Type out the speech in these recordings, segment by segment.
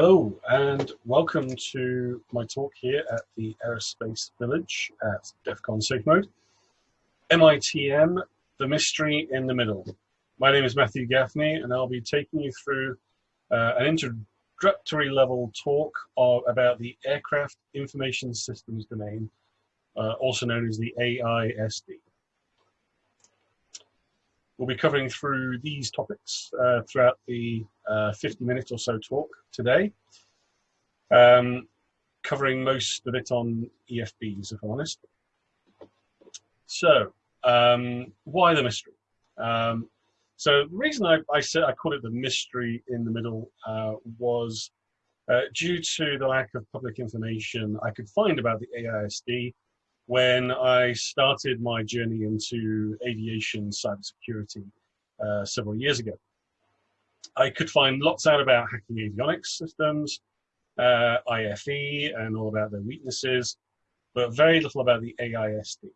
Hello and welcome to my talk here at the Aerospace Village at DEF CON Safe Mode. MITM, the mystery in the middle. My name is Matthew Gaffney and I'll be taking you through uh, an introductory level talk of, about the Aircraft Information Systems domain, uh, also known as the AISD. We'll be covering through these topics uh, throughout the uh, 50 minute or so talk today, um, covering most of it on EFBs, if I'm honest. So, um, why the mystery? Um, so the reason I, I, said I called it the mystery in the middle uh, was uh, due to the lack of public information I could find about the AISD when I started my journey into aviation cybersecurity uh, several years ago. I could find lots out about hacking avionics systems, uh, IFE, and all about their weaknesses, but very little about the AISD.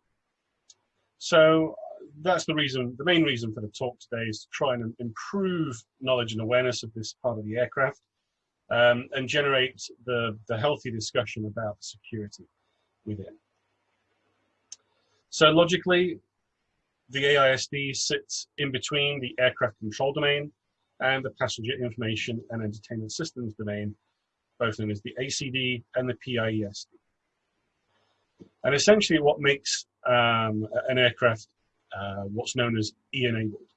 So that's the reason, the main reason for the talk today is to try and improve knowledge and awareness of this part of the aircraft um, and generate the, the healthy discussion about security within. So logically, the AISD sits in between the aircraft control domain and the passenger information and entertainment systems domain, both known as the ACD and the PIESD. And essentially what makes um, an aircraft uh, what's known as E-enabled.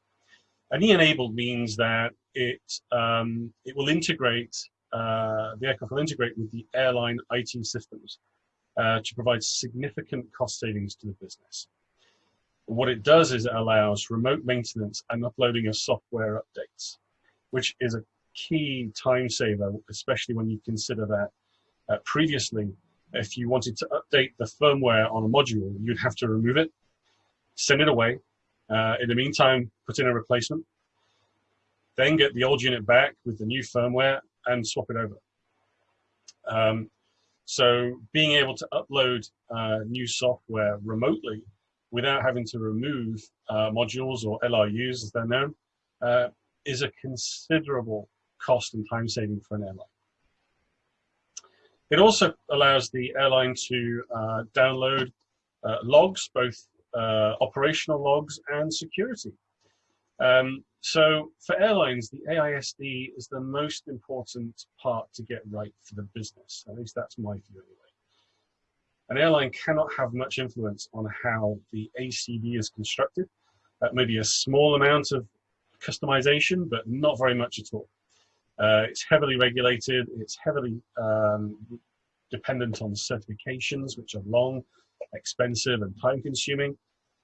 And E-enabled means that it, um, it will integrate, uh, the aircraft will integrate with the airline IT systems uh, to provide significant cost savings to the business. What it does is it allows remote maintenance and uploading of software updates, which is a key time saver, especially when you consider that uh, previously, if you wanted to update the firmware on a module, you'd have to remove it, send it away. Uh, in the meantime, put in a replacement, then get the old unit back with the new firmware and swap it over. Um, so being able to upload uh, new software remotely without having to remove uh, modules or LRUs as they're known uh, is a considerable cost and time saving for an airline. It also allows the airline to uh, download uh, logs, both uh, operational logs and security. Um, so for airlines, the AISD is the most important part to get right for the business. At least that's my view anyway. An airline cannot have much influence on how the ACD is constructed. Maybe a small amount of customization, but not very much at all. Uh, it's heavily regulated. It's heavily um, dependent on certifications, which are long, expensive, and time consuming.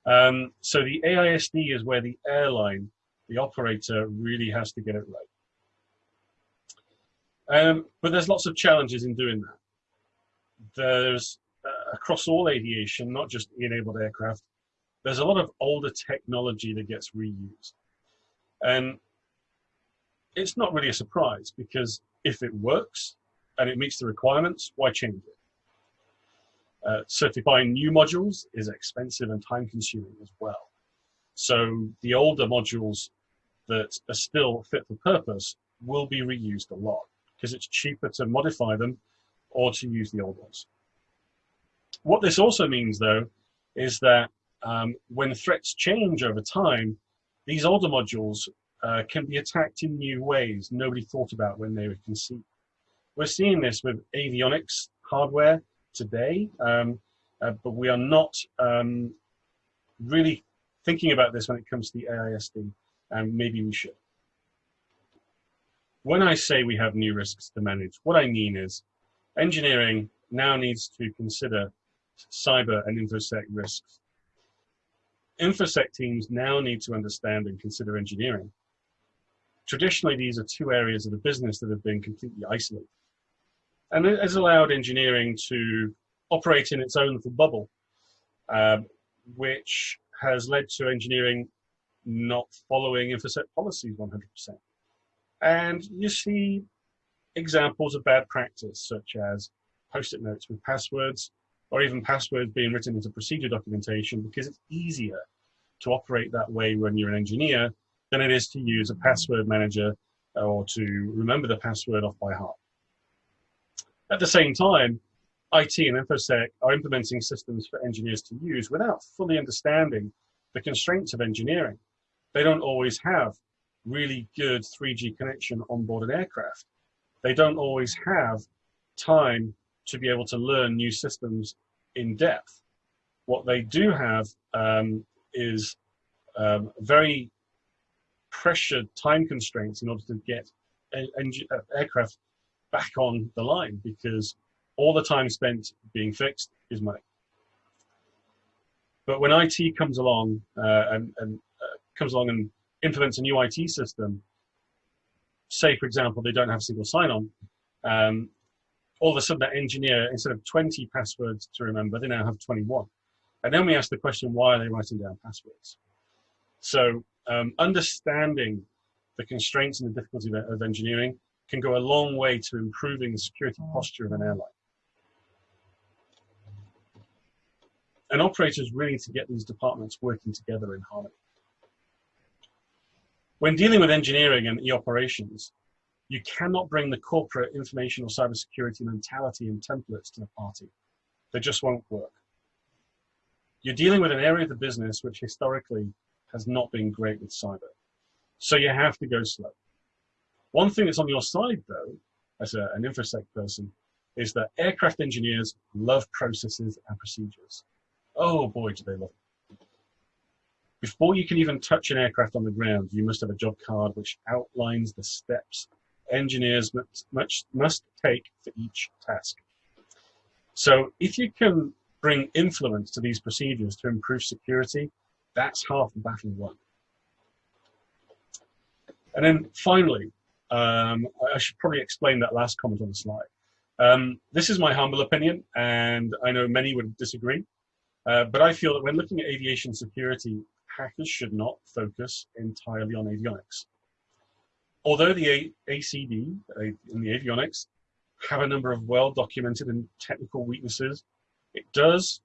Um, so the AISD is where the airline the operator really has to get it right. Um, but there's lots of challenges in doing that. There's, uh, across all aviation, not just enabled aircraft, there's a lot of older technology that gets reused. And it's not really a surprise because if it works and it meets the requirements, why change it? Uh, certifying new modules is expensive and time consuming as well. So the older modules that are still fit for purpose will be reused a lot because it's cheaper to modify them or to use the old ones. What this also means though is that um, when threats change over time, these older modules uh, can be attacked in new ways nobody thought about when they were conceived. We're seeing this with avionics hardware today, um, uh, but we are not um, really thinking about this when it comes to the AISD and maybe we should. When I say we have new risks to manage, what I mean is engineering now needs to consider cyber and infosec risks. Infosec teams now need to understand and consider engineering. Traditionally, these are two areas of the business that have been completely isolated. And it has allowed engineering to operate in its own little bubble, uh, which has led to engineering not following InfoSec policies 100%. And you see examples of bad practice, such as post-it notes with passwords, or even passwords being written into procedure documentation because it's easier to operate that way when you're an engineer than it is to use a password manager uh, or to remember the password off by heart. At the same time, IT and InfoSec are implementing systems for engineers to use without fully understanding the constraints of engineering. They don't always have really good 3G connection on board an aircraft. They don't always have time to be able to learn new systems in depth. What they do have um, is um, very pressured time constraints in order to get uh, aircraft back on the line because all the time spent being fixed is money. But when IT comes along uh, and, and comes along and implements a new IT system, say for example they don't have single sign-on, um, all of a sudden that engineer instead of 20 passwords to remember, they now have 21. And then we ask the question, why are they writing down passwords? So um, understanding the constraints and the difficulty of, engineering can go a long way to improving the security posture of an airline. And operators really need to get these departments working together in harmony. When dealing with engineering and e-operations, you cannot bring the corporate information or cybersecurity mentality and templates to the party. They just won't work. You're dealing with an area of the business which historically has not been great with cyber. So you have to go slow. One thing that's on your side though, as a, an InfoSec person, is that aircraft engineers love processes and procedures. Oh boy, do they love. Before you can even touch an aircraft on the ground, you must have a job card which outlines the steps engineers must, must, take for each task. So if you can bring influence to these procedures to improve security, that's half the battle won. And then finally, um, I should probably explain that last comment on the slide. Um, this is my humble opinion, and I know many would disagree. Uh, but I feel that when looking at aviation security, hackers should not focus entirely on avionics. Although the ACD in the avionics have a number of well-documented and technical weaknesses, it does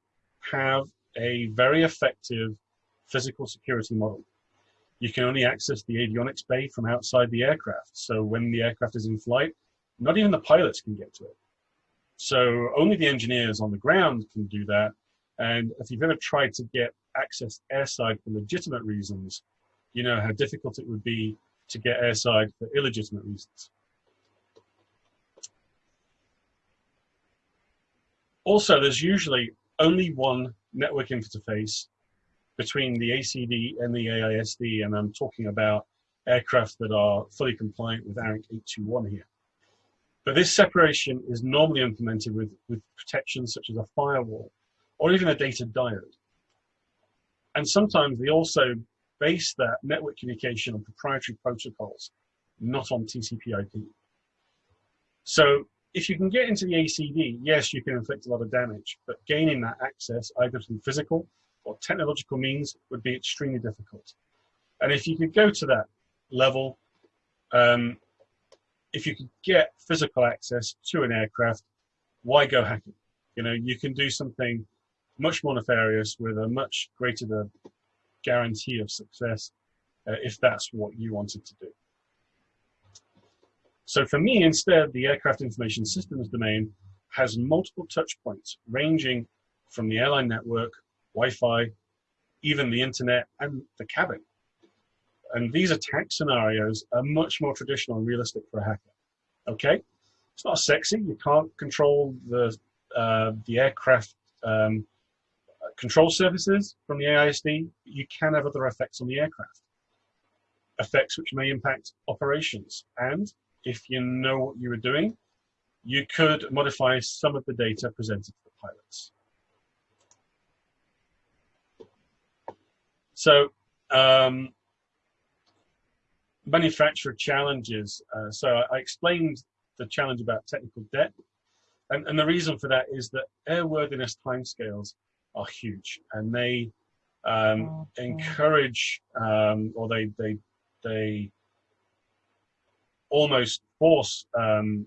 have a very effective physical security model. You can only access the avionics bay from outside the aircraft. So when the aircraft is in flight, not even the pilots can get to it. So only the engineers on the ground can do that and if you've ever tried to get access airside for legitimate reasons, you know how difficult it would be to get airside for illegitimate reasons. Also, there's usually only one network interface between the ACD and the AISD, and I'm talking about aircraft that are fully compliant with ARINC 821 here. But this separation is normally implemented with, with protections such as a firewall or even a data diode. And sometimes they also base that network communication on proprietary protocols, not on TCP IP. So if you can get into the ACD, yes, you can inflict a lot of damage, but gaining that access either through physical or technological means would be extremely difficult. And if you could go to that level, um, if you could get physical access to an aircraft, why go hacking? You know, you can do something much more nefarious with a much greater guarantee of success uh, if that's what you wanted to do. So for me, instead, the aircraft information systems domain has multiple touch points ranging from the airline network, Wi-Fi, even the internet and the cabin. And these attack scenarios are much more traditional and realistic for a hacker. Okay, it's not sexy. You can't control the uh, the aircraft um, control services from the AISD, you can have other effects on the aircraft. Effects which may impact operations. And if you know what you were doing, you could modify some of the data presented to the pilots. So um, manufacturer challenges. Uh, so I explained the challenge about technical debt. And, and the reason for that is that airworthiness timescales are huge, and they um, encourage um, or they they they almost force um,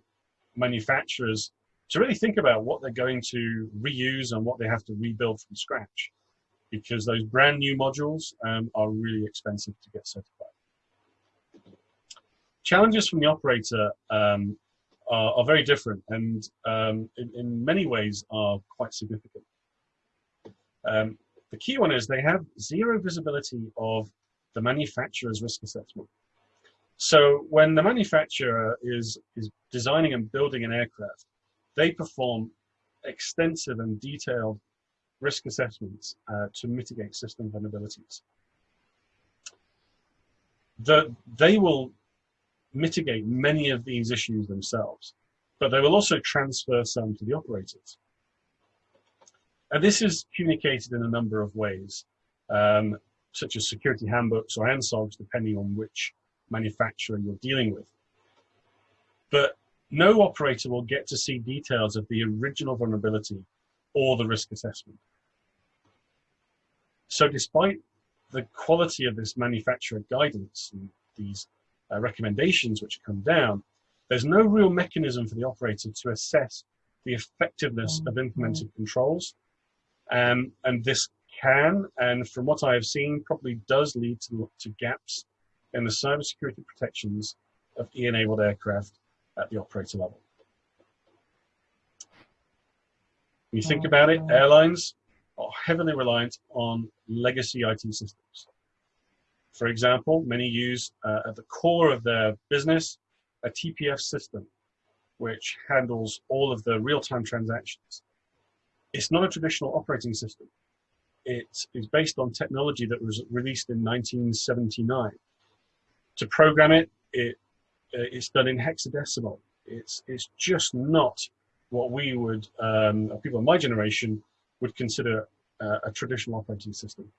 manufacturers to really think about what they're going to reuse and what they have to rebuild from scratch, because those brand new modules um, are really expensive to get certified. Challenges from the operator um, are, are very different and um, in, in, many ways are quite significant. Um, the key one is they have zero visibility of the manufacturer's risk assessment. So when the manufacturer is, is designing and building an aircraft, they perform extensive and detailed risk assessments uh, to mitigate system vulnerabilities. The, they will mitigate many of these issues themselves, but they will also transfer some to the operators. And this is communicated in a number of ways, um, such as security handbooks or ANSOGs, depending on which manufacturer you're dealing with. But no operator will get to see details of the original vulnerability or the risk assessment. So despite the quality of this manufacturer guidance and these uh, recommendations which come down, there's no real mechanism for the operator to assess the effectiveness of implemented controls. Um, and this can, and from what I have seen, probably does lead to, to gaps in the cybersecurity protections of E-enabled aircraft at the operator level. When you think about it, airlines are heavily reliant on legacy IT systems. For example, many use uh, at the core of their business a TPF system, which handles all of the real-time transactions. It's not a traditional operating system. It is based on technology that was released in 1979. To program it, it uh, it's done in hexadecimal. It's, it's just not what we would, um, people of my generation, would consider uh, a traditional operating system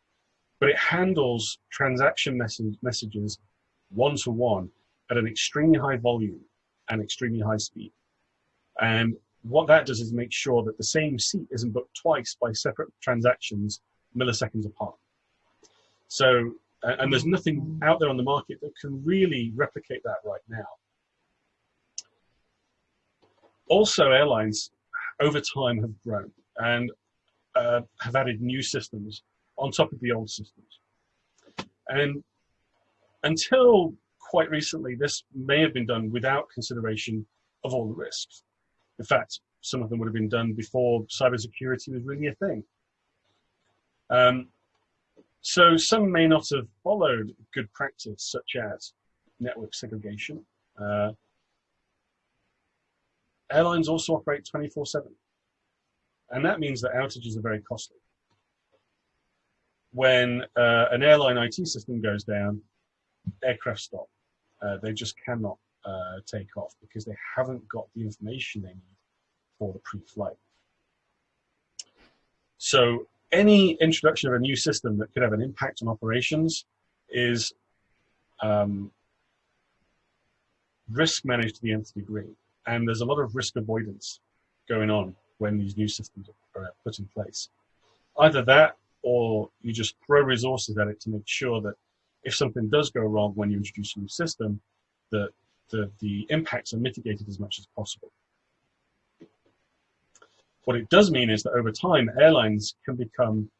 but it handles transaction message, messages one-to-one at an extremely high volume and extremely high speed. And what that does is make sure that the same seat isn't booked twice by separate transactions milliseconds apart. So, and there's nothing out there on the market that can really replicate that right now. Also, airlines over time have grown and uh, have added new systems on top of the old systems. And until quite recently, this may have been done without consideration of all the risks. In fact, some of them would have been done before cybersecurity was really a thing. Um, so some may not have followed good practice, such as network segregation. Uh, airlines also operate 24-7. And that means that outages are very costly when uh, an airline IT system goes down, aircraft stop. Uh, they just cannot uh, take off because they haven't got the information they need for the pre-flight. So any introduction of a new system that could have an impact on operations is um, risk managed to the nth degree. And there's a lot of risk avoidance going on when these new systems are put in place. Either that or you just throw resources at it to make sure that if something does go wrong when you introduce a new system, that the, the impacts are mitigated as much as possible. What it does mean is that over time, airlines can become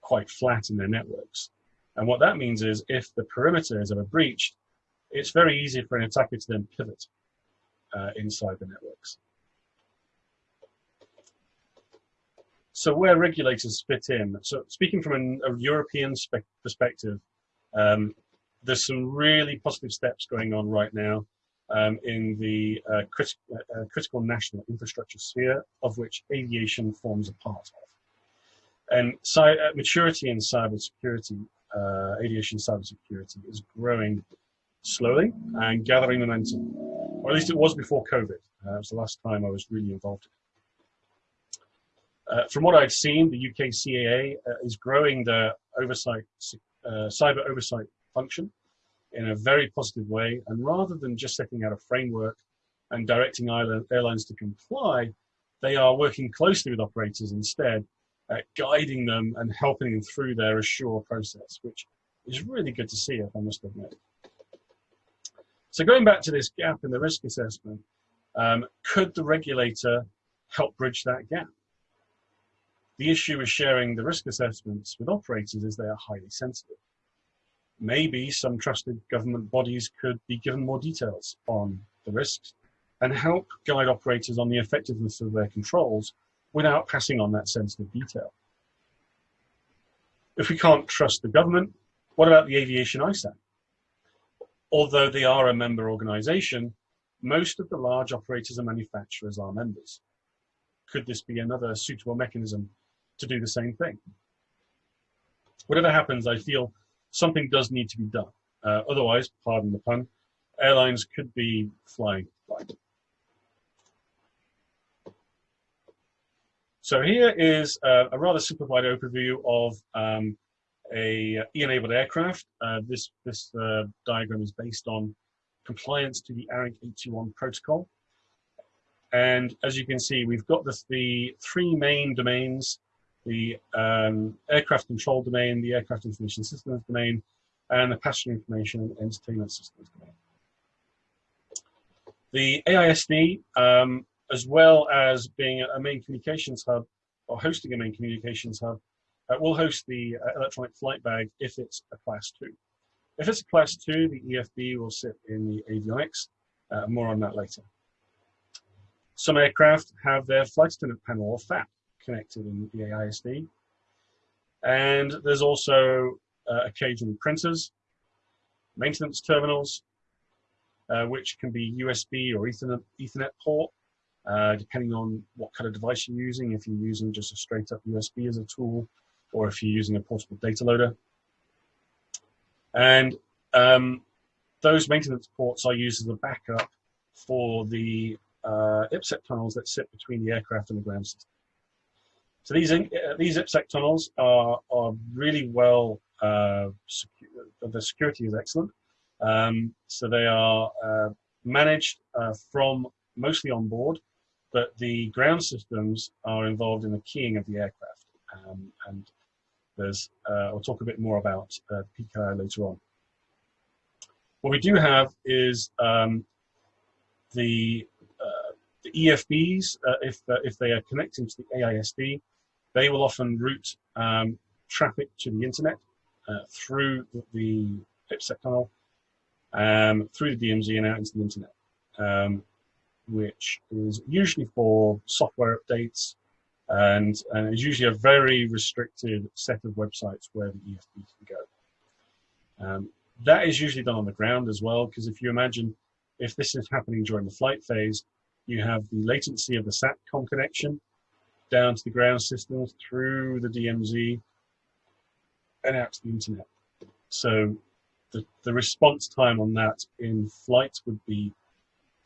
quite flat in their networks. And what that means is if the perimeter is ever breached, it's very easy for an attacker to then pivot uh, inside the networks. So where regulators fit in, so speaking from an, a European perspective, um, there's some really positive steps going on right now um, in the uh, crit uh, critical national infrastructure sphere, of which aviation forms a part of. And uh, maturity in cybersecurity, uh, aviation cybersecurity, is growing slowly and gathering momentum, or at least it was before COVID. Uh, it was the last time I was really involved. Uh, from what I've seen, the UK CAA uh, is growing the oversight, cyber oversight function in a very positive way. And rather than just setting out a framework and directing airlines to comply, they are working closely with operators instead, guiding them and helping them through their assure process, which is really good to see, if I must admit. So going back to this gap in the risk assessment, um, could the regulator help bridge that gap? The issue with sharing the risk assessments with operators is they are highly sensitive. Maybe some trusted government bodies could be given more details on the risks and help guide operators on the effectiveness of their controls without passing on that sensitive detail. If we can't trust the government, what about the aviation ISAC? Although they are a member organization, most of the large operators and manufacturers are members. Could this be another suitable mechanism to do the same thing? Whatever happens, I feel something does need to be done. Uh, otherwise, pardon the pun, airlines could be flying blind. So here is a, a rather simplified overview of um, a E-enabled aircraft. Uh, this this uh, diagram is based on compliance to the ARINC 821 protocol. And as you can see, we've got this, the three main domains, the um, aircraft control domain, the aircraft information systems domain, and the passenger information and entertainment systems domain. The AISD, um, as well as being a main communications hub or hosting a main communications hub, uh, will host the uh, electronic flight bag if it's a class two. If it's a class two, the EFB will sit in the avionics. Uh, more on that later. Some aircraft have their flight attendant panel or FAP connected in the AISD. And there's also uh, occasionally printers, maintenance terminals, uh, which can be USB or Ethernet, Ethernet port, uh, depending on what kind of device you're using, if you're using just a straight up USB as a tool, or if you're using a portable data loader. And um, those maintenance ports are used as a backup for the uh, IPsec tunnels that sit between the aircraft and the ground system. So these uh, these IPsec tunnels are are really well. Uh, the security is excellent. Um, so they are uh, managed uh, from mostly on board, but the ground systems are involved in the keying of the aircraft. Um, and there's, uh, I'll talk a bit more about uh, PKI later on. What we do have is um, the, uh, the EFBs, uh, if, uh, if they are connecting to the AISD, they will often route um, traffic to the internet uh, through the, IPsec tunnel, um, through the DMZ and out into the internet, um, which is usually for software updates, and, and is usually a very restricted set of websites where the EFB can go. Um, that is usually done on the ground as well, because if you imagine if this is happening during the flight phase, you have the latency of the SATCOM connection down to the ground systems through the DMZ and out to the internet. So the, the response time on that in flight would be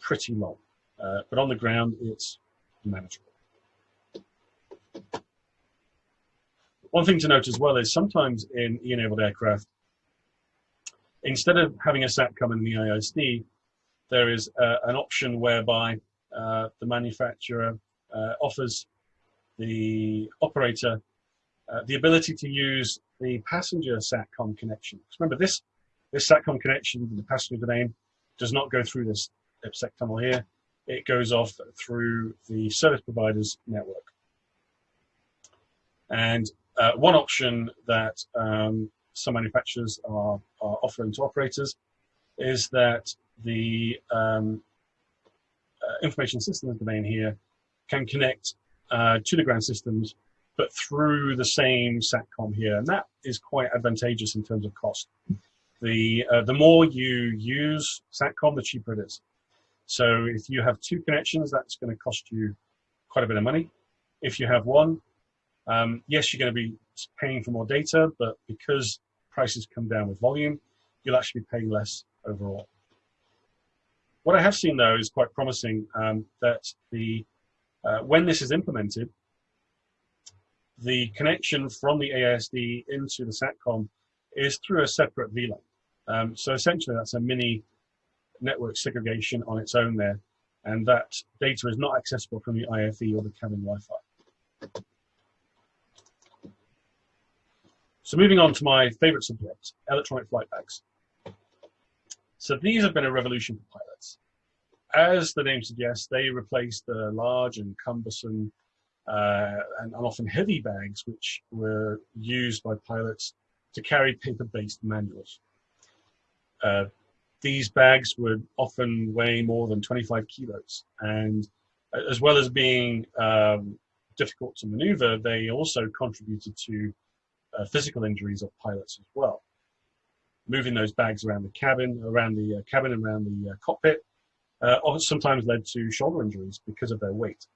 pretty long, uh, but on the ground it's manageable. One thing to note as well is sometimes in E-enabled aircraft, instead of having a SATCOM in the AISD, there is uh, an option whereby uh, the manufacturer uh, offers the operator uh, the ability to use the passenger SATCOM connection. Remember, this, this SATCOM connection the passenger domain does not go through this IPsec tunnel here. It goes off through the service provider's network. And uh, one option that um, some manufacturers are, are offering to operators is that the um, uh, information systems domain here can connect uh, to the ground systems, but through the same SATCOM here. And that is quite advantageous in terms of cost. The, uh, the more you use SATCOM, the cheaper it is. So if you have two connections, that's going to cost you quite a bit of money. If you have one, um, yes, you're going to be paying for more data, but because prices come down with volume, you'll actually be paying less overall. What I have seen though is quite promising um, that the uh, when this is implemented, the connection from the ASD into the SATCOM is through a separate VLAN. Um, so essentially that's a mini network segregation on its own there, and that data is not accessible from the IFE or the cabin Wi-Fi. So moving on to my favorite subject, electronic flight bags. So these have been a revolution for pilots. As the name suggests, they replaced the large and cumbersome uh, and, often heavy bags which were used by pilots to carry paper-based manuals. Uh, these bags would often weigh more than 25 kilos. And as well as being um, difficult to maneuver, they also contributed to uh, physical injuries of pilots as well. Moving those bags around the cabin, around the uh, cabin, around the uh, cockpit, uh, sometimes led to shoulder injuries because of their weight.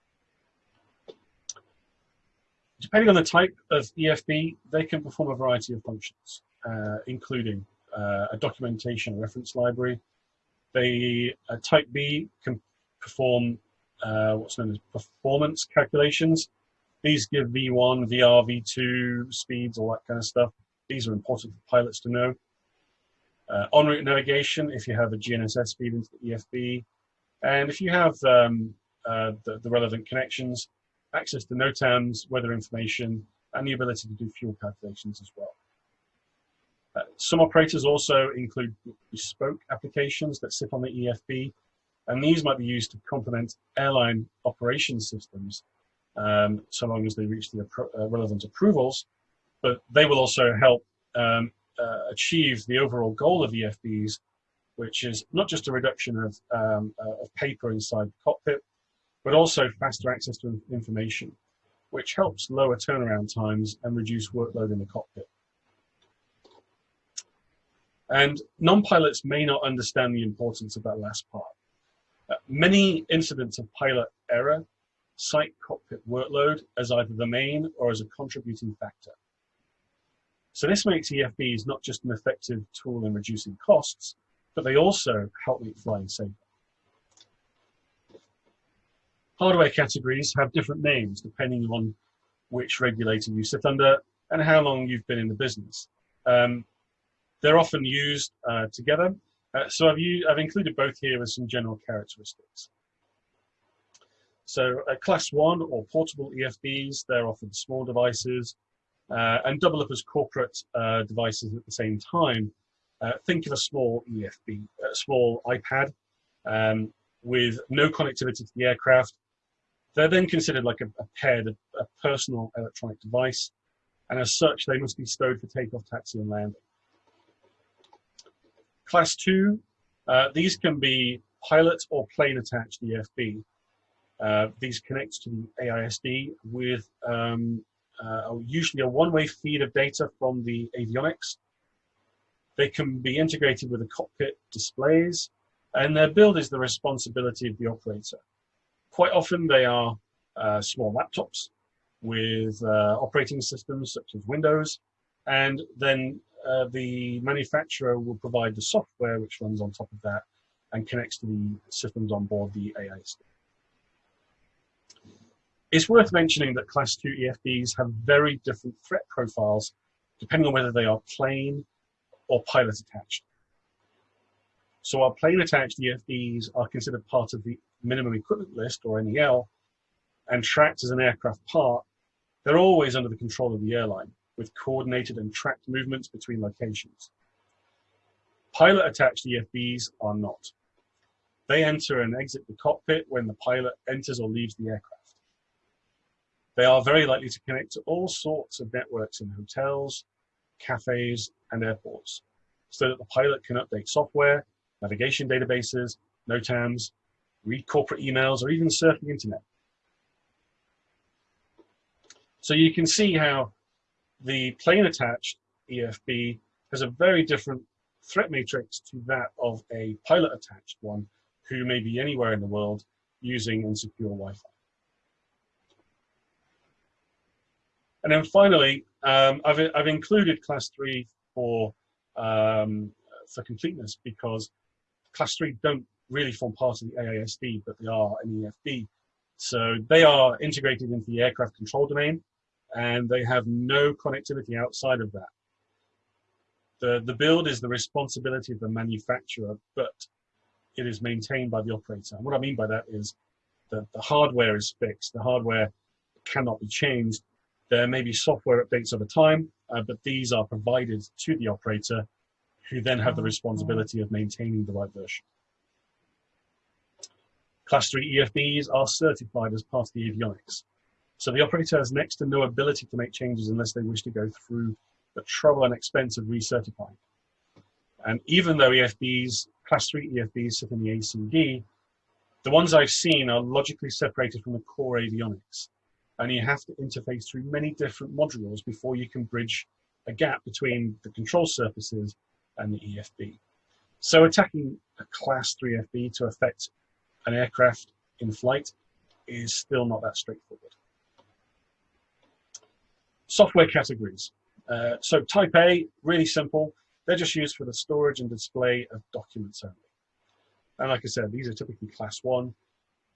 Depending on the type of EFB, they can perform a variety of functions, uh, including uh, a documentation reference library. They, uh, type B can perform uh, what's known as performance calculations. These give V1, VR, V2 speeds, all that kind of stuff. These are important for pilots to know. Uh, en route navigation, if you have a GNSS feed into the EFB, and if you have um, uh, the, the, relevant connections, access to NOTAMs, weather information, and the ability to do fuel calculations as well. Uh, some operators also include bespoke applications that sit on the EFB, and these might be used to complement airline operation systems um, so long as they reach the uh, relevant approvals, but they will also help um, uh, achieve the overall goal of EFBs, which is not just a reduction of, um, uh, of paper inside the cockpit, but also faster access to information, which helps lower turnaround times and reduce workload in the cockpit. And non-pilots may not understand the importance of that last part. Uh, many incidents of pilot error cite cockpit workload as either the main or as a contributing factor. So this makes EFBs not just an effective tool in reducing costs, but they also help make flying safer. Hardware categories have different names depending on which regulator you sit under and how long you've been in the business. Um, they're often used uh, together. Uh, so I've, used, I've included both here as some general characteristics. So uh, class one or portable EFBs, they're often small devices uh, and double up as corporate uh, devices at the same time. Uh, think of a small EFB, a small iPad um, with no connectivity to the aircraft. They're then considered like a, a a, a personal electronic device. And as such, they must be stowed for takeoff, taxi and landing. Class two, uh, these can be pilot or plane attached EFB. Uh, these connect to the AISD with um, uh, usually a one-way feed of data from the avionics. They can be integrated with the cockpit displays, and their build is the responsibility of the operator. Quite often they are uh, small laptops with uh, operating systems such as Windows, and then uh, the manufacturer will provide the software which runs on top of that and connects to the systems on board the AISD. It's worth mentioning that Class 2 EFBs have very different threat profiles depending on whether they are plane or pilot attached. So our plane attached EFBs are considered part of the minimum equipment list or MEL and tracked as an aircraft part, they're always under the control of the airline with coordinated and tracked movements between locations. Pilot attached EFBs are not. They enter and exit the cockpit when the pilot enters or leaves the aircraft. They are very likely to connect to all sorts of networks in hotels, cafes, and airports, so that the pilot can update software, navigation databases, NOTAMs, read corporate emails, or even surf the internet. So you can see how the plane attached EFB has a very different threat matrix to that of a pilot attached one who may be anywhere in the world using insecure Wi-Fi. And then finally, um, I've, I've included class three for, um, for completeness because class three don't really form part of the AISD, but they are an EFB. So they are integrated into the aircraft control domain and they have no connectivity outside of that. The, the build is the responsibility of the manufacturer, but it is maintained by the operator. And what I mean by that is that the hardware is fixed. The hardware cannot be changed there may be software updates over time, uh, but these are provided to the operator who then have the responsibility of maintaining the right version. Class 3 EFBs are certified as part of the avionics. So the operator has next to no ability to make changes unless they wish to go through the trouble and expense of recertifying. And even though EFBs class 3 EFBs sit in the ACD, the ones I've seen are logically separated from the core avionics. And you have to interface through many different modules before you can bridge a gap between the control surfaces and the EFB. So attacking a class 3 FB to affect an aircraft in flight is still not that straightforward. Software categories. Uh, so type A, really simple. They're just used for the storage and display of documents only. And like I said, these are typically class one,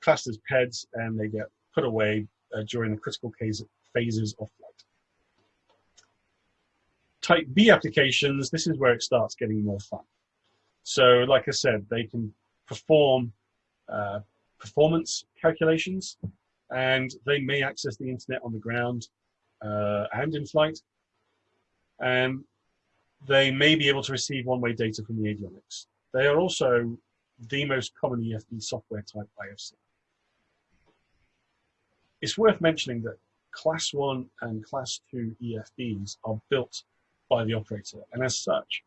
classed as PEDs, and they get put away uh, during the critical case, phases of flight. Type B applications, this is where it starts getting more fun. So like I said, they can perform uh, performance calculations and they may access the internet on the ground uh, and in flight. And they may be able to receive one-way data from the avionics. They are also the most common EFB software type IFC. It's worth mentioning that class one and class two EFBs are built by the operator, and as such,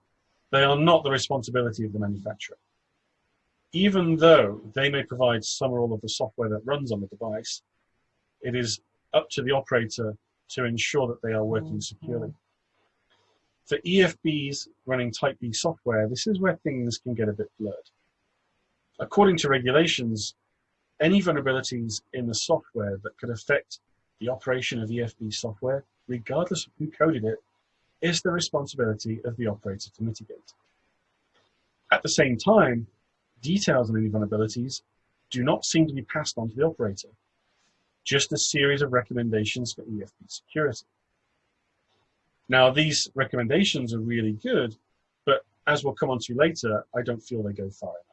they are not the responsibility of the manufacturer. Even though they may provide some or all of the software that runs on the device, it is up to the operator to ensure that they are working mm-hmm. securely. For EFBs running Type B software, this is where things can get a bit blurred. According to regulations, any vulnerabilities in the software that could affect the operation of EFB software, regardless of who coded it, is the responsibility of the operator to mitigate. At the same time, details on any vulnerabilities do not seem to be passed on to the operator, just a series of recommendations for EFB security. Now, these recommendations are really good, but as we'll come on to later, I don't feel they go far enough.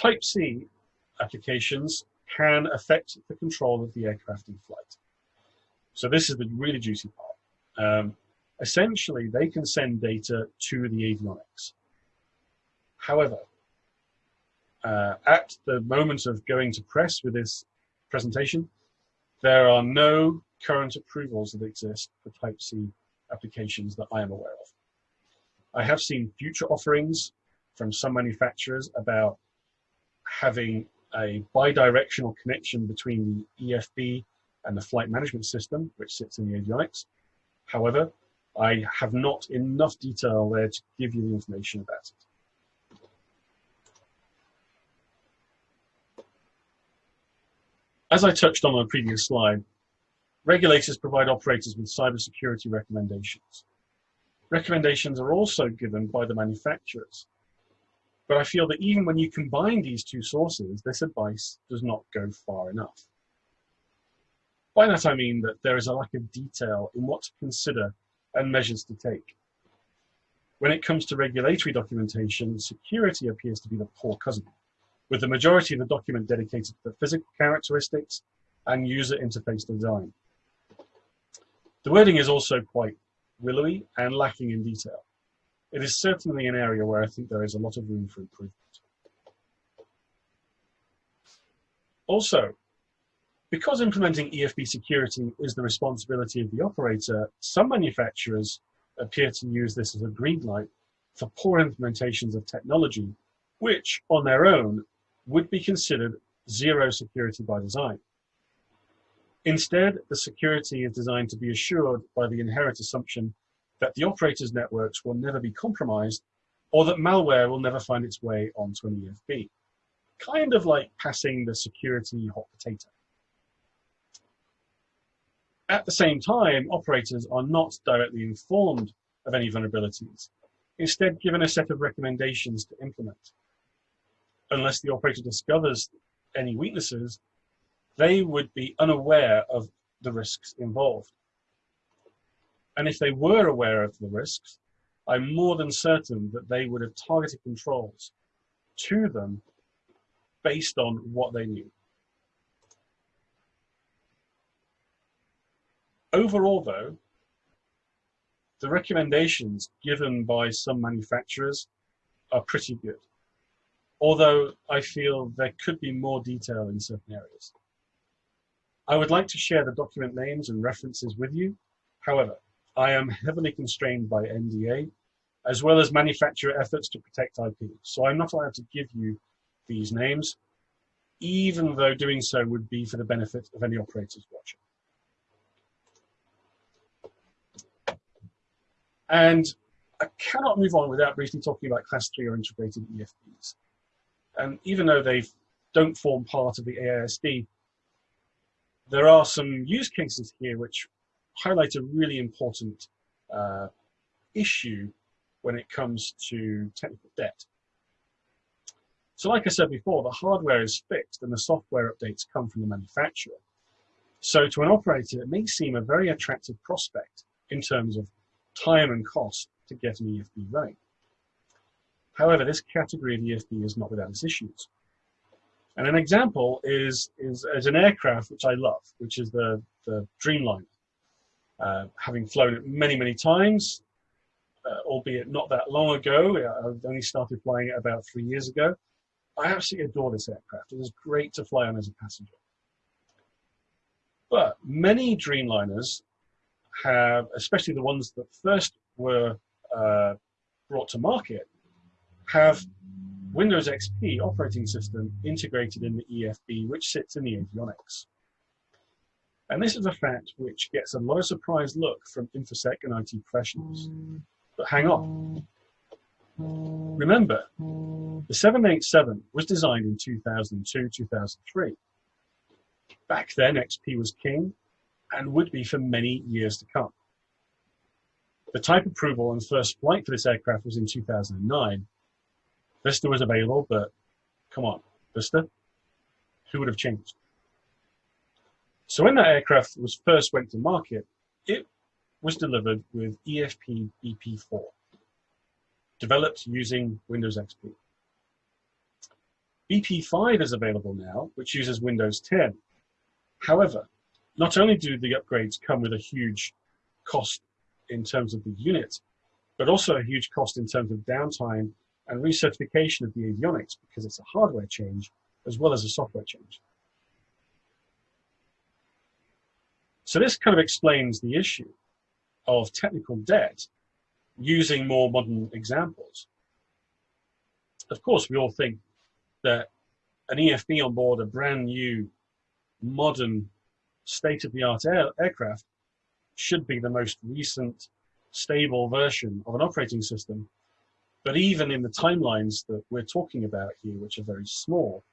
Type C applications can affect the control of the aircraft in flight. So this is the really juicy part. Um, essentially, they can send data to the avionics. However, uh, at the moment of going to press with this presentation, there are no current approvals that exist for Type C applications that I am aware of. I have seen future offerings from some manufacturers about having a bidirectional connection between the EFB and the flight management system, which sits in the avionics. However, I have not enough detail there to give you the information about it. As I touched on on a previous slide, regulators provide operators with cybersecurity recommendations. Recommendations are also given by the manufacturers. But I feel that even when you combine these two sources, this advice does not go far enough. By that I mean that there is a lack of detail in what to consider and measures to take. When it comes to regulatory documentation, security appears to be the poor cousin with the majority of the document dedicated to the physical characteristics and user interface design. The wording is also quite willowy and lacking in detail. It is certainly an area where I think there is a lot of room for improvement. Also, because implementing EFB security is the responsibility of the operator, some manufacturers appear to use this as a green light for poor implementations of technology, which on their own would be considered zero security by design. Instead, the security is designed to be assured by the inherent assumption that the operator's networks will never be compromised or that malware will never find its way onto an EFB. Kind of like passing the security hot potato. At the same time, operators are not directly informed of any vulnerabilities, instead given a set of recommendations to implement unless the operator discovers any weaknesses, they would be unaware of the risks involved. And if they were aware of the risks, I'm more than certain that they would have targeted controls to them based on what they knew. Overall, though, the recommendations given by some manufacturers are pretty good although I feel there could be more detail in certain areas. I would like to share the document names and references with you. However, I am heavily constrained by NDA as well as manufacturer efforts to protect IP. So I'm not allowed to give you these names, even though doing so would be for the benefit of any operators watching. And I cannot move on without briefly talking about class three or integrated EFBs. And even though they don't form part of the AISD, there are some use cases here which highlight a really important uh, issue when it comes to technical debt. So like I said before, the hardware is fixed and the software updates come from the manufacturer. So to an operator, it may seem a very attractive prospect in terms of time and cost to get an EFB running. However, this category of EFB is not without its issues. And an example is, is, is an aircraft which I love, which is the, the Dreamliner. Uh, having flown it many, many times, uh, albeit not that long ago, I only started flying it about three years ago. I absolutely adore this aircraft. It is great to fly on as a passenger. But many Dreamliners have, especially the ones that first were uh, brought to market, have Windows XP operating system integrated in the EFB, which sits in the avionics. And this is a fact which gets a lot of surprised look from InfoSec and IT professionals. But hang on. Remember, the 787 was designed in 2002, 2003. Back then, XP was king and would be for many years to come. The type approval and first flight for this aircraft was in 2009. Vista was available, but come on, Vista? Who would have changed? So when that aircraft was first went to market, it was delivered with EFB BP4, developed using Windows XP. BP5 is available now, which uses Windows 10. However, not only do the upgrades come with a huge cost in terms of the unit, but also a huge cost in terms of downtime and recertification of the avionics because it's a hardware change as well as a software change. So this kind of explains the issue of technical debt using more modern examples. Of course, we all think that an EFB on board a brand new, modern, state-of-the-art air aircraft should be the most recent, stable version of an operating system. But even in the timelines that we're talking about here, which are very small,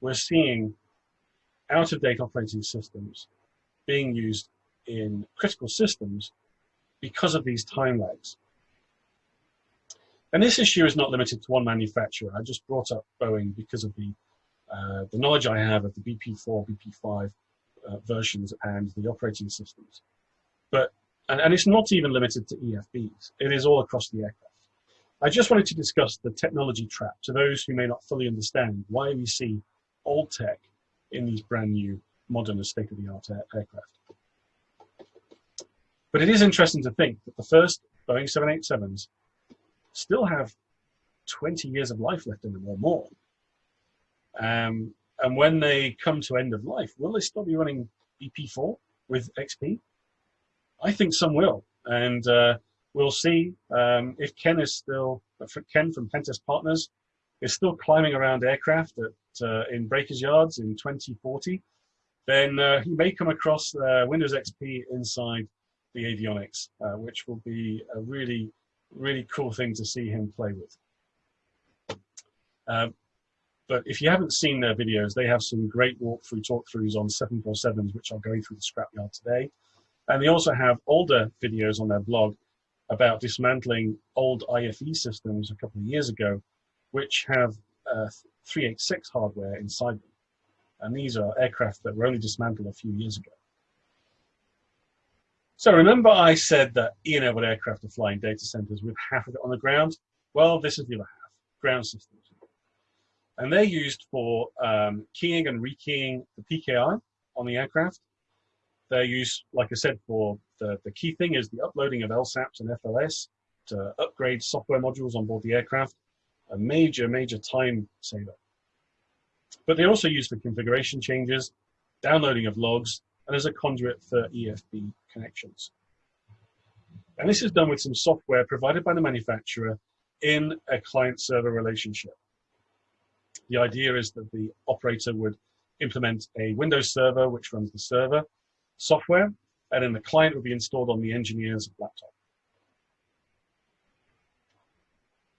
we're seeing out-of-date operating systems being used in critical systems because of these time lags. And this issue is not limited to one manufacturer. I just brought up Boeing because of the, uh, the knowledge I have of the BP4, BP5 uh, versions and the operating systems. But, and, and it's not even limited to EFBs. It is all across the aircraft. I just wanted to discuss the technology trap to those who may not fully understand why we see old tech in these brand new modern and state-of-the-art aircraft. But it is interesting to think that the first Boeing 787s still have 20 years of life left in them or more. Um, and when they come to end of life, will they still be running BP4 with XP? I think some will. And uh, we'll see um, if Ken is still, Ken from Pentest Partners is still climbing around aircraft at, uh, in breakers yards in 2040 then uh, you may come across uh, Windows XP inside the avionics, uh, which will be a really, really cool thing to see him play with. Um, but if you haven't seen their videos, they have some great walkthrough talkthroughs on 747s, which I'll go through the scrapyard today. And they also have older videos on their blog about dismantling old IFE systems a couple of years ago, which have uh, 386 hardware inside them. And these are aircraft that were only dismantled a few years ago. So remember I said that E-enabled aircraft are flying data centers with half of it on the ground? Well, this is the other half, ground systems. And they're used for um, keying and rekeying the PKI on the aircraft. They're used, like I said, for the, the key thing is the uploading of LSAPs and FLS to upgrade software modules on board the aircraft. A major, major time saver. But they also use for configuration changes, downloading of logs, and as a conduit for EFB connections. And this is done with some software provided by the manufacturer in a client-server relationship. The idea is that the operator would implement a Windows server which runs the server software, and then the client would be installed on the engineer's laptop.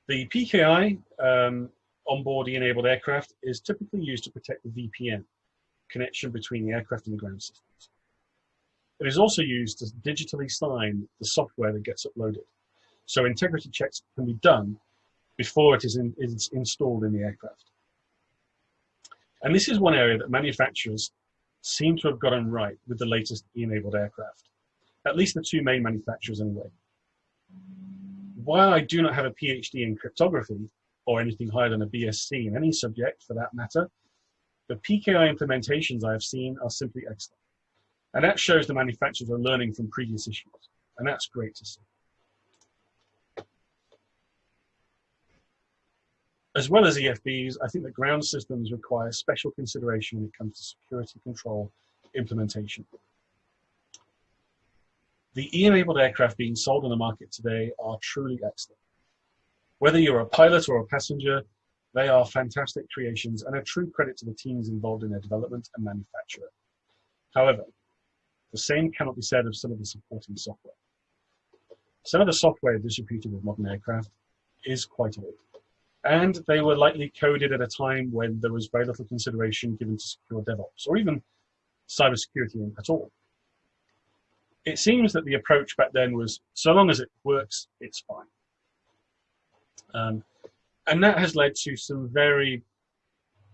The PKI um, onboard enabled aircraft is typically used to protect the VPN connection between the aircraft and the ground systems. It is also used to digitally sign the software that gets uploaded. So integrity checks can be done before it is, in, is installed in the aircraft. And this is one area that manufacturers seem to have gotten right with the latest E-enabled aircraft, at least the two main manufacturers anyway. While I do not have a PhD in cryptography, or anything higher than a BSc in any subject for that matter, the PKI implementations I have seen are simply excellent. And that shows the manufacturers are learning from previous issues. And that's great to see. As well as EFBs, I think that ground systems require special consideration when it comes to security control implementation. The E-enabled aircraft being sold on the market today are truly excellent. Whether you're a pilot or a passenger, they are fantastic creations and a true credit to the teams involved in their development and manufacture. However, the same cannot be said of some of the supporting software. Some of the software distributed with modern aircraft is quite old and they were likely coded at a time when there was very little consideration given to secure DevOps or even cybersecurity at all. It seems that the approach back then was so long as it works, it's fine. Um, and that has led to some very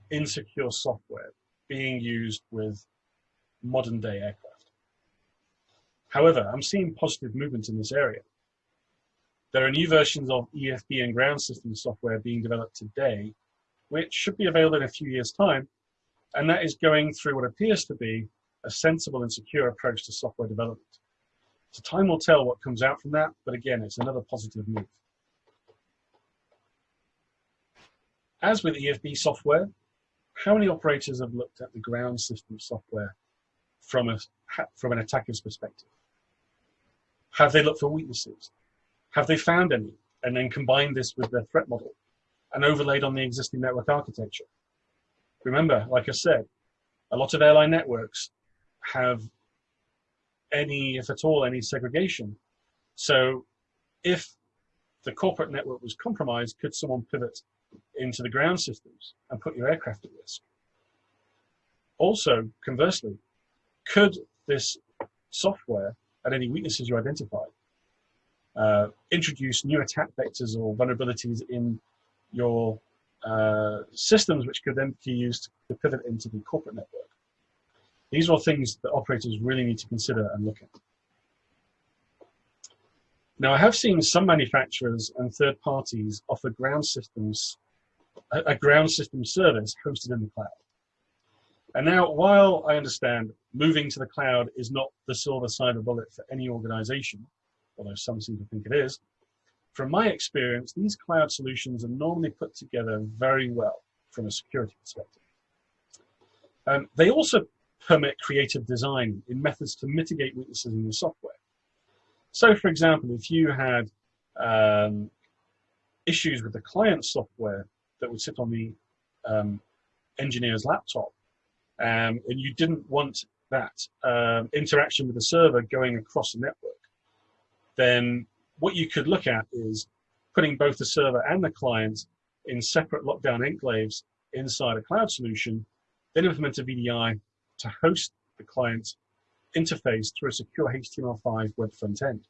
insecure software being used with modern day aircraft. However, I'm seeing positive movement in this area. There are new versions of EFB and ground system software being developed today, which should be available in a few years' time, and that is going through what appears to be a sensible and secure approach to software development. So time will tell what comes out from that, but again, it's another positive move. As with EFB software, how many operators have looked at the ground system software from, a, from an attacker's perspective? Have they looked for weaknesses? Have they found any? And then combined this with their threat model and overlaid on the existing network architecture. Remember, like I said, a lot of airline networks have any, if at all, any segregation. So if the corporate network was compromised, could someone pivot into the ground systems and put your aircraft at risk? Also, conversely, could this software and any weaknesses you identified uh, introduce new attack vectors or vulnerabilities in your uh, systems, which could then be used to pivot into the corporate network. These are all things that operators really need to consider and look at. Now, I have seen some manufacturers and third parties offer ground systems, a, ground system service hosted in the cloud. And now, while I understand moving to the cloud is not the silver cyber bullet for any organization, although some seem to think it is. From my experience, these cloud solutions are normally put together very well from a security perspective. Um, they also permit creative design in methods to mitigate weaknesses in the software. So, for example, if you had um, issues with the client software that would sit on the um, engineer's laptop, um, and you didn't want that um, interaction with the server going across the network, then what you could look at is putting both the server and the client in separate lockdown enclaves inside a cloud solution, then implement a VDI to host the client interface through a secure HTML5 web front end.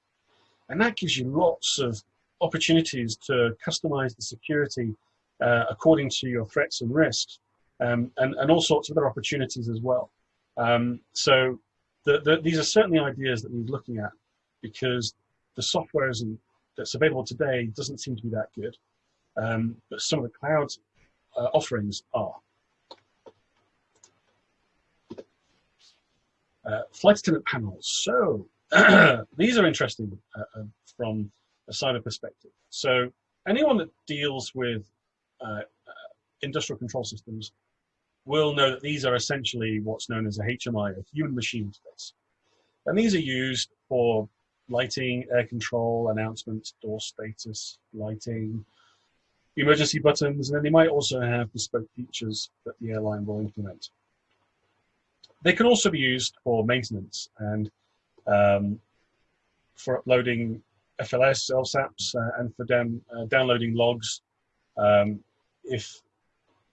And that gives you lots of opportunities to customize the security uh, according to your threats and risks, um, and, and all sorts of other opportunities as well. Um, so the, the, these are certainly ideas that we're looking at because the software that's available today doesn't seem to be that good, um, but some of the cloud uh, offerings are. Uh, flight attendant panels. So these are interesting uh, uh, from a cyber perspective. So anyone that deals with industrial control systems will know that these are essentially what's known as a HMI, a human machine interface. And these are used for lighting, air control, announcements, door status, lighting, emergency buttons, and then they might also have bespoke features that the airline will implement. They can also be used for maintenance and um, for uploading FLS, LSAPs, uh, and for down, uh, downloading logs um, if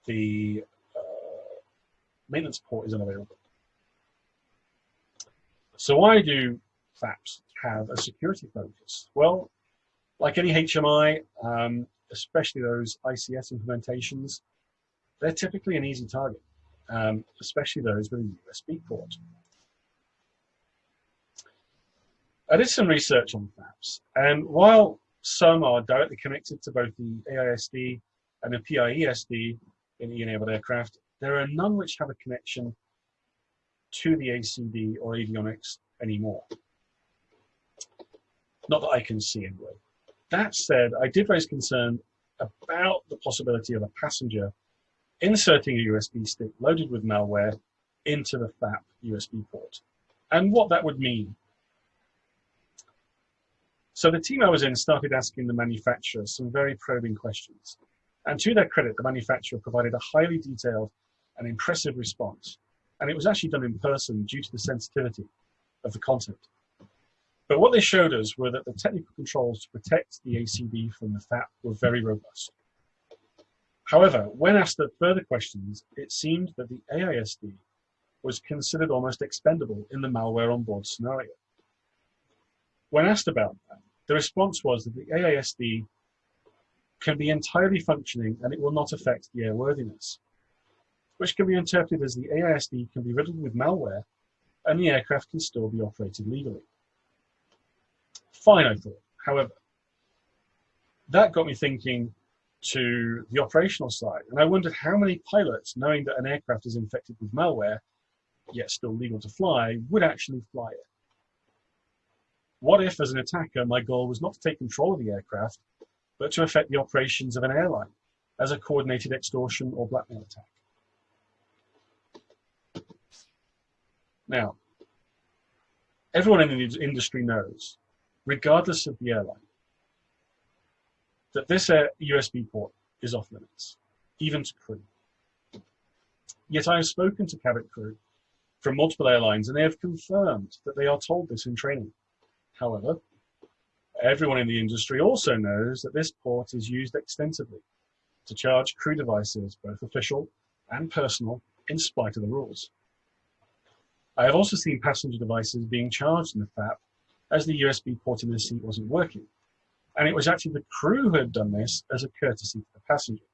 the uh, maintenance port is unavailable. So why do FAPs have a security focus? Well, like any HMI, um, especially those ICS implementations, they're typically an easy target, um, especially those with a USB port. I did some research on FAPs, and while some are directly connected to both the AISD and the PIESD in E-enabled aircraft, there are none which have a connection to the ACD or avionics anymore. Not that I can see anyway. That said, I did raise concern about the possibility of a passenger inserting a USB stick loaded with malware into the FAP USB port and what that would mean. So the team I was in started asking the manufacturer some very probing questions. And to their credit, the manufacturer provided a highly detailed and impressive response. And it was actually done in person due to the sensitivity of the content. But what they showed us were that the technical controls to protect the ACD from the FAP were very robust. However, when asked further questions, it seemed that the AISD was considered almost expendable in the malware on board scenario. When asked about that, the response was that the AISD can be entirely functioning and it will not affect the airworthiness, which can be interpreted as the AISD can be riddled with malware and the aircraft can still be operated legally. Fine, I thought. However, that got me thinking to the operational side. And I wondered how many pilots, knowing that an aircraft is infected with malware, yet still legal to fly, would actually fly it. What if, as an attacker, my goal was not to take control of the aircraft, but to affect the operations of an airline as a coordinated extortion or blackmail attack? Now, everyone in the industry knows, regardless of the airline, that this USB port is off limits, even to crew. Yet I have spoken to cabin crew from multiple airlines and they have confirmed that they are told this in training. However, everyone in the industry also knows that this port is used extensively to charge crew devices, both official and personal, in spite of the rules. I have also seen passenger devices being charged in the FAP as the USB port in the seat wasn't working. And it was actually the crew who had done this as a courtesy to the passenger.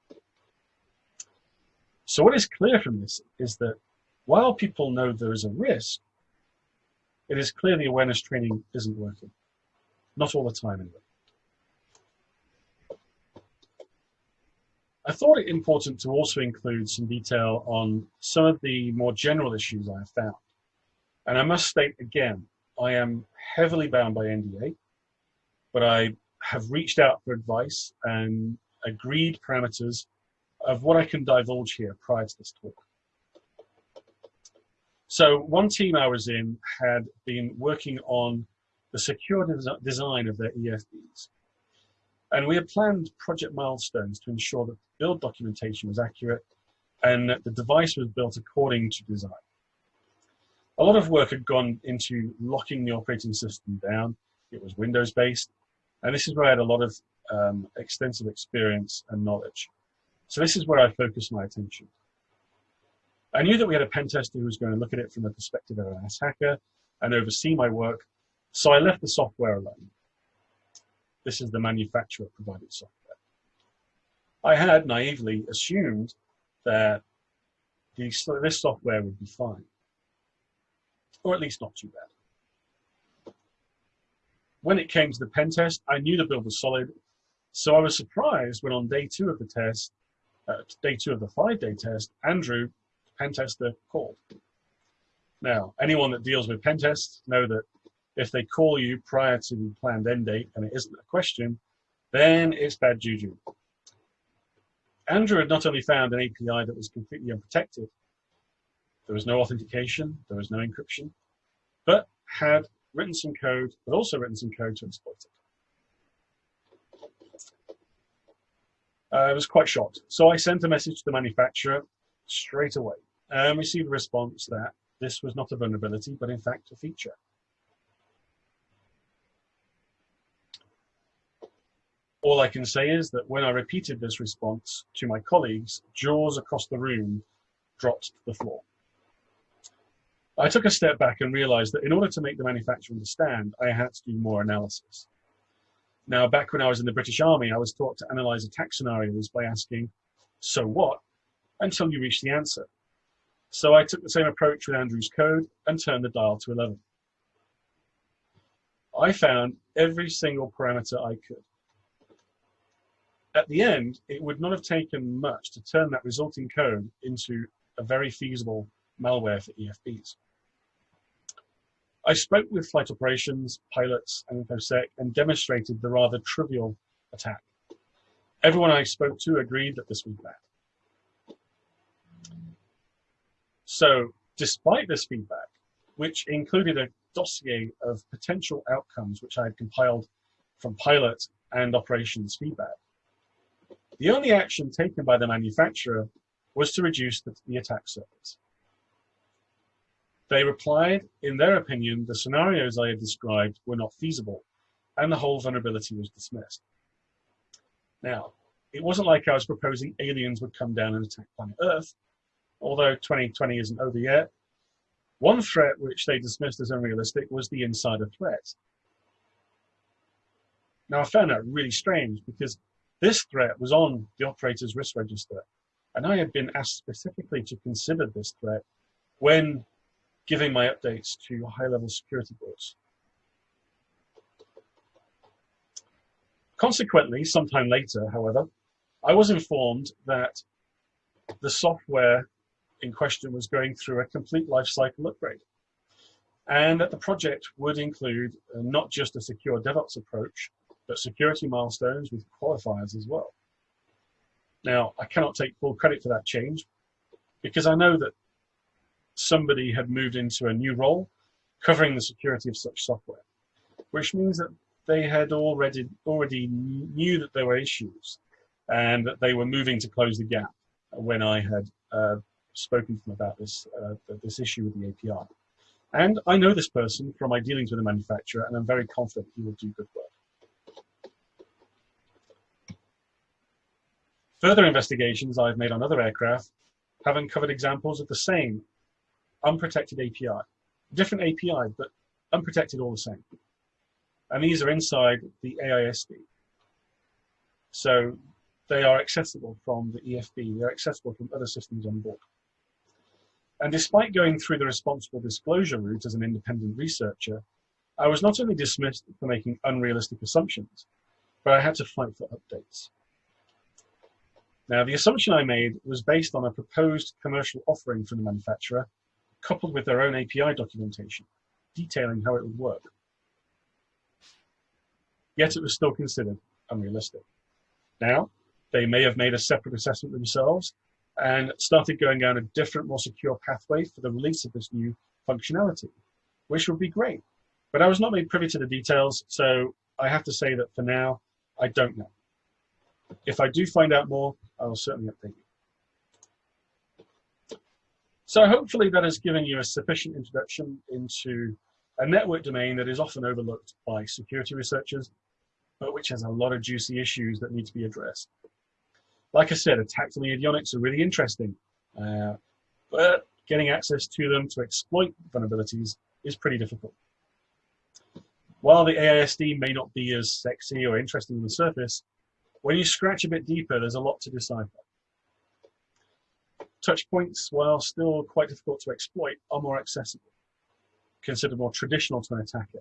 So what is clear from this is that while people know there is a risk, it is clear the awareness training isn't working. Not all the time anyway. I thought it important to also include some detail on some of the more general issues I have found. And I must state again, I am heavily bound by NDA, but I have reached out for advice and agreed parameters of what I can divulge here prior to this talk. So one team I was in had been working on the secure des design of their EFBs. And we had planned project milestones to ensure that build documentation was accurate and that the device was built according to design a lot of work had gone into locking the operating system down. It was Windows based. And this is where I had a lot of um, extensive experience and knowledge. So this is where I focused my attention. I knew that we had a pen tester who was going to look at it from the perspective of an ass hacker and oversee my work. So I left the software alone. This is the manufacturer provided software. I had naively assumed that this software would be fine or at least not too bad. When it came to the pen test, I knew the build was solid, so I was surprised when on day two of the test, uh, day two of the five-day test, Andrew, the pen tester, called. Now, anyone that deals with pen tests know that if they call you prior to the planned end date and it isn't a question, then it's bad juju. Andrew had not only found an API that was completely unprotected, there was no authentication, there was no encryption, but had written some code, but also written some code to exploit it. Uh, I was quite shocked. So I sent a message to the manufacturer straight away and received a response that this was not a vulnerability, but in fact a feature. All I can say is that when I repeated this response to my colleagues, jaws across the room dropped to the floor. I took a step back and realized that in order to make the manufacturer understand, I had to do more analysis. Now, back when I was in the British Army, I was taught to analyze attack scenarios by asking, so what, until you reach the answer. So I took the same approach with Andrew's code and turned the dial to 11. I found every single parameter I could. At the end, it would not have taken much to turn that resulting code into a very feasible malware for EFBs. I spoke with flight operations, pilots, and InfoSec and demonstrated the rather trivial attack. Everyone I spoke to agreed that this was bad. So, despite this feedback, which included a dossier of potential outcomes which I had compiled from pilot and operations feedback, the only action taken by the manufacturer was to reduce the, the attack surface. They replied, in their opinion, the scenarios I had described were not feasible, and the whole vulnerability was dismissed. Now, it wasn't like I was proposing aliens would come down and attack planet Earth, although 2020 isn't over yet. One threat which they dismissed as unrealistic was the insider threat. Now, I found that really strange because this threat was on the operator's risk register, and I had been asked specifically to consider this threat when giving my updates to high-level security boards. Consequently, sometime later, however, I was informed that the software in question was going through a complete lifecycle upgrade and that the project would include uh, not just a secure DevOps approach, but security milestones with qualifiers as well. Now, I cannot take full credit for that change because I know that somebody had moved into a new role covering the security of such software, which means that they had already already knew that there were issues and that they were moving to close the gap when I had uh, spoken to them about this uh, this issue with the API. And I know this person from my dealings with the manufacturer, and I'm very confident he will do good work. Further investigations I've made on other aircraft have uncovered examples of the same unprotected API. Different API, but unprotected all the same. And these are inside the AISD. So they are accessible from the EFB. They're accessible from other systems on board. And despite going through the responsible disclosure route as an independent researcher, I was not only dismissed for making unrealistic assumptions, but I had to fight for updates. Now, the assumption I made was based on a proposed commercial offering from the manufacturer coupled with their own API documentation, detailing how it would work. Yet it was still considered unrealistic. Now, they may have made a separate assessment themselves and started going down a different, more secure pathway for the release of this new functionality, which would be great. But I was not made privy to the details, so I have to say that for now, I don't know. If I do find out more, I will certainly update you. So hopefully that has given you a sufficient introduction into a network domain that is often overlooked by security researchers, but which has a lot of juicy issues that need to be addressed. Like I said, attacks on the avionics are really interesting, uh, but getting access to them to exploit vulnerabilities is pretty difficult. While the AISD may not be as sexy or interesting on the surface, when you scratch a bit deeper, there's a lot to decipher touch points, while still quite difficult to exploit, are more accessible, considered more traditional to an attacker.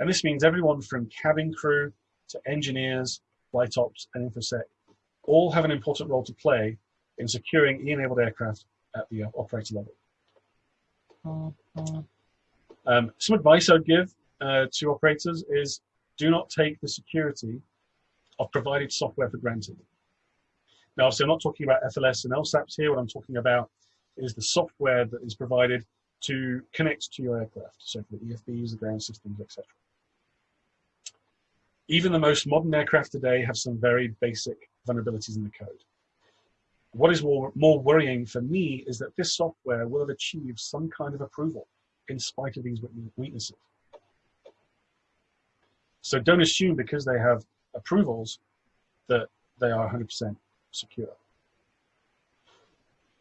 And this means everyone from cabin crew to engineers, flight ops, and InfoSec all have an important role to play in securing E-enabled aircraft at the operator level. Um, some advice I'd give uh, to operators is do not take the security of provided software for granted. Now, obviously, I'm not talking about FLS and LSAPs here. What I'm talking about is the software that is provided to connect to your aircraft, so for the EFBs, the ground systems, etc. Even the most modern aircraft today have some very basic vulnerabilities in the code. What is more, more worrying for me is that this software will have achieved some kind of approval in spite of these weaknesses. So don't assume because they have approvals that they are 100% secure.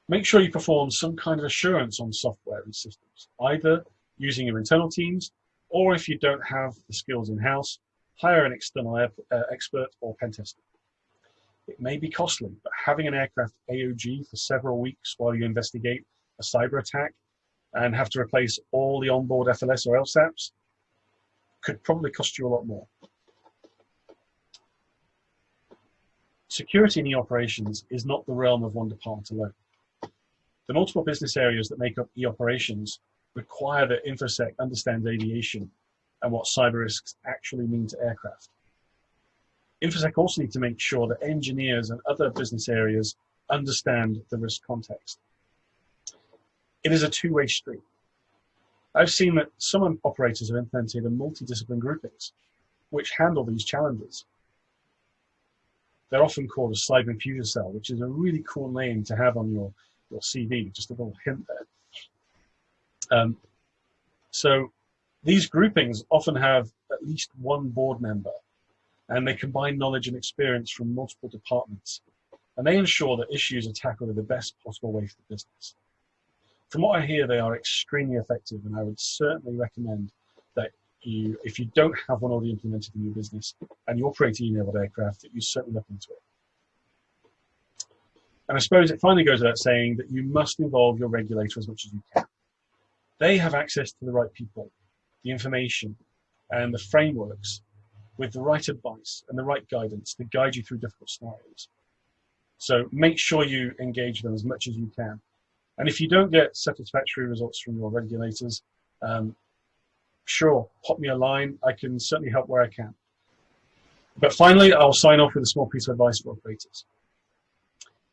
Make sure you perform some kind of assurance on software and systems, either using your internal teams, or if you don't have the skills in-house, hire an external uh, expert or pen tester. It may be costly, but having an aircraft AOG for several weeks while you investigate a cyber attack and have to replace all the onboard FLS or LSAPs could probably cost you a lot more. Security in e-operations is not the realm of one department alone. The multiple business areas that make up e-operations require that InfoSec understands aviation and what cyber risks actually mean to aircraft. InfoSec also need to make sure that engineers and other business areas understand the risk context. It is a two-way street. I've seen that some operators have implemented a multidiscipline groupings which handle these challenges. They're often called a cyber infusion cell, which is a really cool name to have on your, your CV, just a little hint there. Um, so these groupings often have at least one board member and they combine knowledge and experience from multiple departments and they ensure that issues are tackled in the best possible way for the business. From what I hear, they are extremely effective, and I would certainly recommend you, if you don't have one already implemented in your business and you operate an enabled aircraft, that you certainly look into it. And I suppose it finally goes without saying that you must involve your regulator as much as you can. They have access to the right people, the information, and the frameworks with the right advice and the right guidance to guide you through difficult scenarios. So make sure you engage them as much as you can. And if you don't get satisfactory results from your regulators, um, sure, pop me a line. I can certainly help where I can. But finally, I'll sign off with a small piece of advice for operators.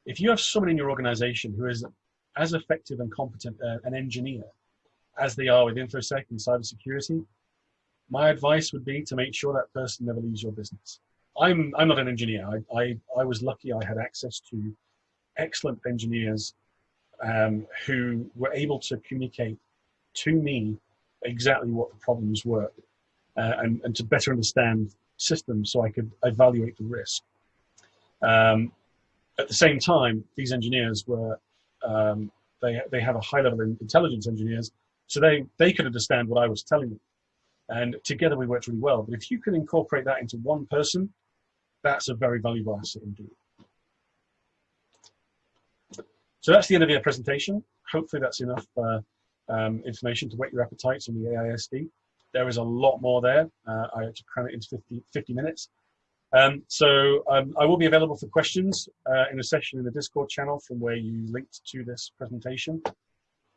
If you have someone in your organization who is as effective and competent uh, an engineer as they are with InfoSec and cybersecurity, my advice would be to make sure that person never leaves your business. I'm, I'm not an engineer. I, I, I was lucky I had access to excellent engineers um, who were able to communicate to me exactly what the problems were uh, and, and to better understand systems so I could evaluate the risk. Um, at the same time, these engineers were, um, they, they have a high level of intelligence engineers, so they, they could understand what I was telling them. And together we worked really well. But if you can incorporate that into one person, that's a very valuable asset indeed. So that's the end of your presentation. Hopefully that's enough uh, um, information to whet your appetites on the AISD. There is a lot more there. Uh, I had to cram it into 50, 50 minutes. Um, so um, I will be available for questions uh, in a session in the Discord channel from where you linked to this presentation.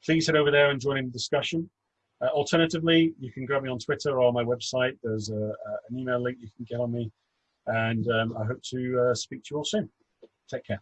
Please head over there and join in the discussion. Uh, alternatively, you can grab me on Twitter or my website. There's a, a, an email link you can get on me. And um, I hope to uh, speak to you all soon. Take care.